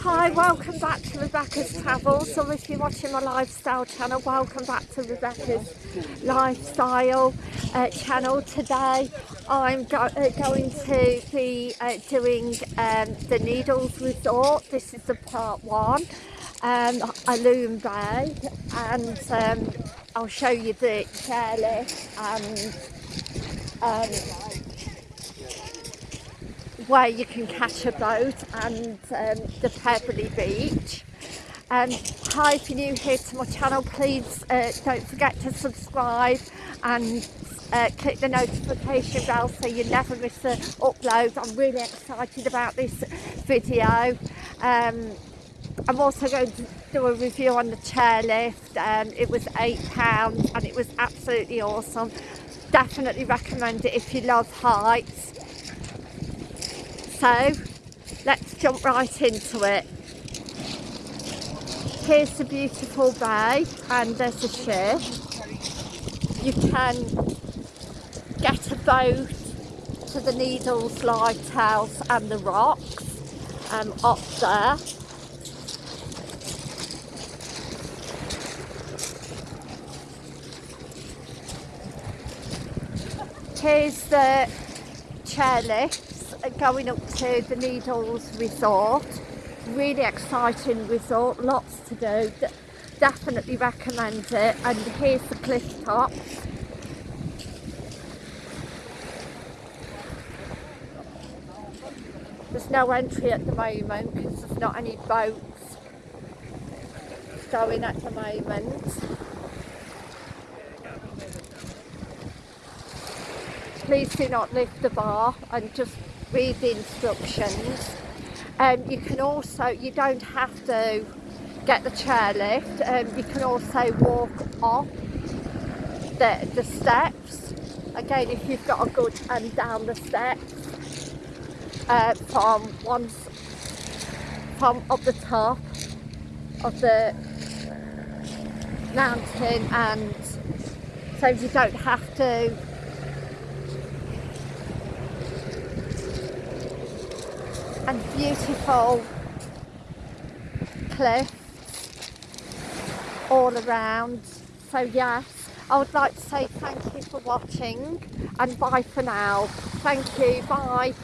Hi, welcome back to Rebecca's Travels. So if you're watching my lifestyle channel, welcome back to Rebecca's Lifestyle uh, channel. Today I'm go uh, going to be uh, doing um, the Needles Resort. This is the part one, um, Alum Bay, and um, I'll show you the chairlift and um, where you can catch a boat and um, the Pebbly Beach. Um, hi, if you're new here to my channel, please uh, don't forget to subscribe and uh, click the notification bell so you never miss an upload. I'm really excited about this video. Um, I'm also going to do a review on the chairlift. Um, it was £8 and it was absolutely awesome. Definitely recommend it if you love heights. So let's jump right into it. Here's the beautiful bay and there's a ship. You can get a boat to the Needles Lighthouse and the rocks um, up there. Here's the chairlift going up to the Needles Resort. Really exciting resort, lots to do. D definitely recommend it. And here's the cliff top. There's no entry at the moment because there's not any boats going at the moment. Please do not lift the bar and just read the instructions. Um, you can also, you don't have to get the chairlift, um, you can also walk up the, the steps. Again, if you've got a good and um, down the steps uh, from one, from up the top of the mountain and so you don't have to and beautiful cliffs all around. So yes, I would like to say thank you for watching and bye for now. Thank you, bye.